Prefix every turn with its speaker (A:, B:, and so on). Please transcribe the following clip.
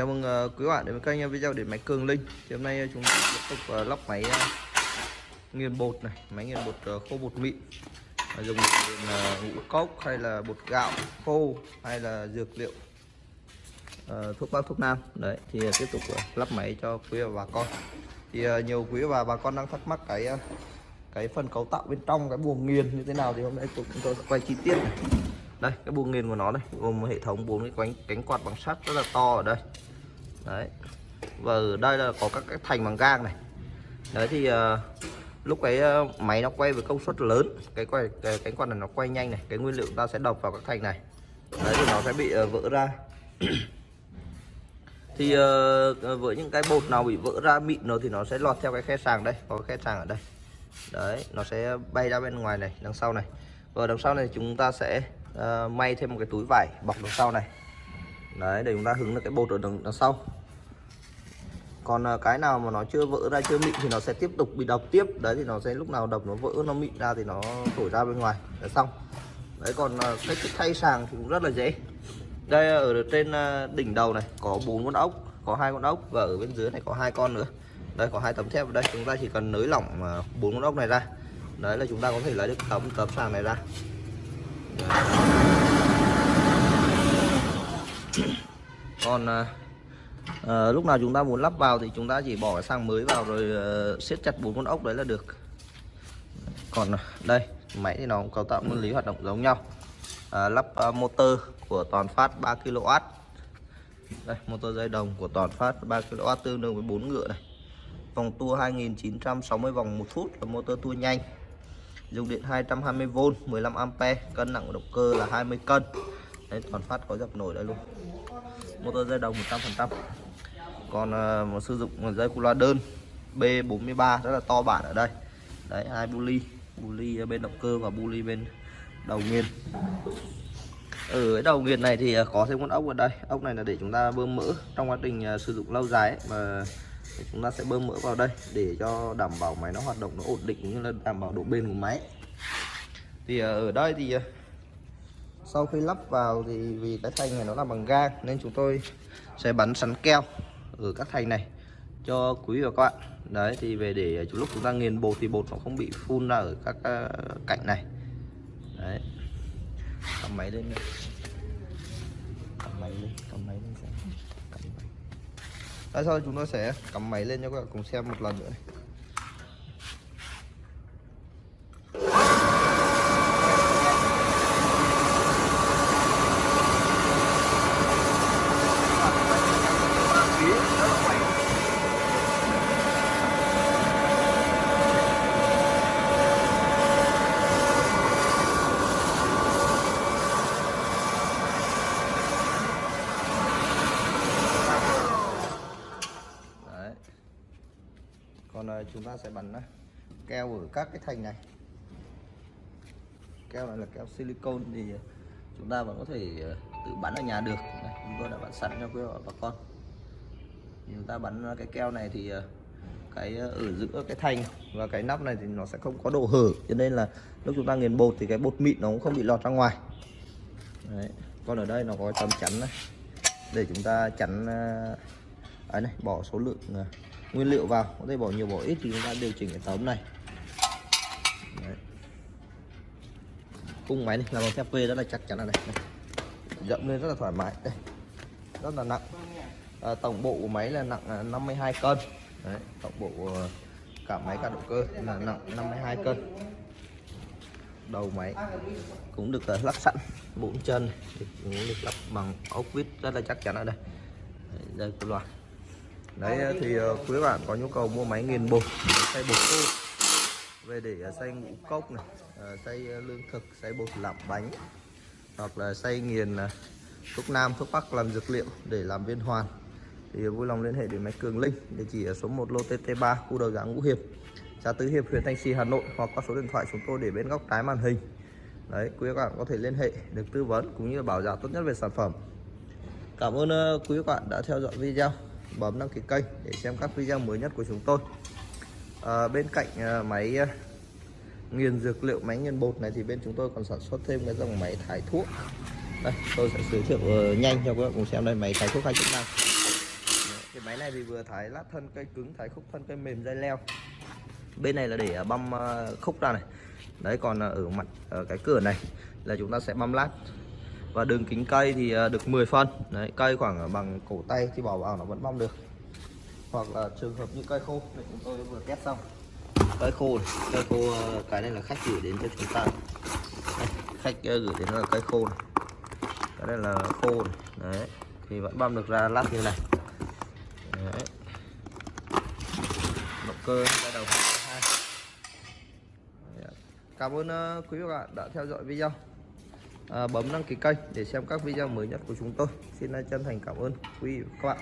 A: Chào mừng uh, quý bạn đến với kênh ờ, video điện máy Cường Linh. Thì hôm nay uh, chúng ta tiếp tục uh, lắp máy uh, nghiền bột này, máy nghiền bột uh, khô bột mịn. Uh, dùng để nghiền uh, ngũ cốc hay là bột gạo khô hay là dược liệu uh, thuốc bắc thuốc nam. Đấy thì uh, tiếp tục uh, lắp máy cho quý và bà con. Thì uh, nhiều quý và bà con đang thắc mắc cái uh, cái phần cấu tạo bên trong cái buồng nghiền như thế nào thì hôm nay chúng tôi sẽ quay chi tiết này đây cái buồng nghiền của nó đây gồm hệ thống bốn cái cánh cánh quạt bằng sắt rất là to ở đây đấy. Và ở đây là có các cái thành bằng gang này. Đấy thì uh, lúc cái uh, ờ, máy nó quay với công suất lớn. Cái quay cái cánh quạt này nó quay nhanh này. Cái nguyên liệu ta sẽ đập vào các thành này. Đấy thì nó sẽ bị uh, vỡ ra. Thì uh, với những cái bột nào bị vỡ ra mịn rồi thì nó sẽ lọt theo cái khe sàng đây. Có cái khe sàng ở đây. Đấy nó sẽ bay ra bên ngoài này đằng sau này. Và đằng sau này chúng ta sẽ uh, may thêm một cái túi vải bọc đằng sau này. Đấy để chúng ta hứng được cái bột ở đằng, đằng sau còn ờ, cái nào mà nó chưa vỡ ra, chưa mịn thì nó sẽ tiếp tục bị đập tiếp. Đấy, thì nó sẽ lúc nào đập nó vỡ, nó mịn ra thì nó thổi ra bên ngoài. Là xong. Đấy, còn ờ, cách cái thay sàng thì cũng rất là dễ. Đây ờ, ở trên đỉnh đầu này có bốn con ốc, có hai con ốc và ở bên dưới này có hai con nữa. Đây, có hai tấm thép ở đây. Chúng ta chỉ cần nới lỏng bốn con ốc này ra. Đấy là chúng ta có thể lấy được tấm tấm sàng này ra. Còn à, lúc nào chúng ta muốn lắp vào thì chúng ta chỉ bỏ cái xăng mới vào rồi à, siết chặt bốn con ốc đấy là được. Còn đây máy thì nó cũng cấu tạo nguyên lý hoạt động giống nhau. À, lắp uh, motor của toàn phát 3 kW đây motor dây đồng của toàn phát 3 kW tương đương với 4 ngựa này. Vòng tua 2960 vòng một phút là motor tua nhanh. Dùng điện 220V 15A cân nặng của động cơ là 20 cân. Đấy toàn phát có dập nổi đây luôn motor dây đồng 100% còn uh, một sử dụng dây cu loa đơn B43 rất là to bản ở đây. Đấy hai buli buli bên động cơ và buli bên đầu nghiền. Ở cái đầu nghiền này thì ờ, có thêm con ốc ở đây. Ốc này là để chúng ta bơm mỡ trong quá trình ờ, sử dụng lâu dài ấy, mà chúng ta sẽ bơm mỡ vào đây để cho đảm bảo máy nó hoạt động nó ổn định cũng như là đảm bảo độ bền của máy. Thì ở đây thì sau khi lắp vào thì vì cái thanh này nó là bằng gang nên chúng tôi sẽ bắn sắn keo ở các thành này cho quý và các bạn. Đấy thì về để lúc chúng ta nghiền bột thì bột nó không bị phun ra ở các ờ, cạnh này. Đấy. Cầm máy lên cầm máy lên cầm máy lên cầm máy. Đấy, sau chúng tôi sẽ cắm máy lên cho các bạn cùng xem một lần nữa này. Còn uh, chúng ta sẽ bắn uh, keo ở các cái thành này. Keo này là keo silicon thì uh, chúng ta vẫn có thể ờ, tự bắn ở nhà được. Này, chúng tôi đã bắn sẵn cho quý bà con. Chúng ta bắn cái keo này thì cái ở giữa cái thành và cái nắp này thì nó sẽ không có độ hở. Cho nên là lúc chúng ta nghiền bột thì cái bột mịn nó cũng không bị lọt ra ngoài. Đấy. còn ở đây nó có tấm chắn này. Để chúng ta chắn ấy này bỏ số lượng nguyên liệu vào. Có thể bỏ nhiều bỏ ít thì chúng ta điều chỉnh cái tấm này. Đấy. cung máy này làm bằng thép V rất là chắc chắn là này, đây. dậm lên rất là thoải mái. Đây. Rất là nặng. À, tổng bộ của máy là nặng à, 52 cân. Đấy, tổng bộ ờ, cả máy cả động cơ là nặng 52 cân. Đầu máy cũng được ờ, lắp sẵn bốn chân. Cũng được lắp bằng ốc vít rất là chắc chắn ở đây. Đây cái loạt đấy thì uh, quý bạn có nhu cầu mua máy nghiền bột xay bột khô về để uh, xay ngũ cốc này xay lương thực xay bột làm bánh hoặc là xay nghiền thuốc nam thuốc bắc làm dược liệu để làm viên hoàn. Thì vui lòng liên hệ đến máy cường linh địa chỉ ở số 1 lô tt3 khu đầu gã ngũ hiệp xã tứ hiệp huyện thanh trì hà nội hoặc qua số điện thoại chúng tôi để bên góc trái màn hình. Đấy quý các bạn có thể liên hệ được tư vấn cũng như bảo giá tốt nhất về sản phẩm. Cảm ơn quý các bạn đã theo dõi video bấm đăng ký kênh để xem các video mới nhất của chúng tôi. À, bên cạnh à, máy à, nghiền dược liệu máy nghiền bột này thì bên chúng tôi còn sản xuất thêm cái dòng máy thái thuốc. Đây tôi sẽ giới thiệu uh, nhanh cho các bạn cùng xem đây máy thái thuốc hai chức năng. Cái máy này thì vừa thái lát thân cây cứng thái khúc thân cây mềm dây leo. Bên này là để băm khúc ra này. Đấy còn ở mặt ở cái cửa này là chúng ta sẽ băm lát và đường kính cây thì à, được 10 phân đấy cây khoảng bằng cổ tay thì bỏ vào nó vẫn băm được. Hoặc là trường hợp như cây khô. Này chúng tôi vừa test xong. Cây khô này. cây khô à, cái này là khách gửi đến cho chúng ta. Đây, khách à, gửi đến là cây khô này. cái này là khô này. đấy thì vẫn băm được ra lát như này. Đấy. Động cơ ra đầu. Hai cảm ơn quý vị và các bạn đã theo dõi video. À, bấm đăng ký kênh để xem các video mới nhất của chúng tôi. Xin chân thành cảm ơn quý vị và các bạn.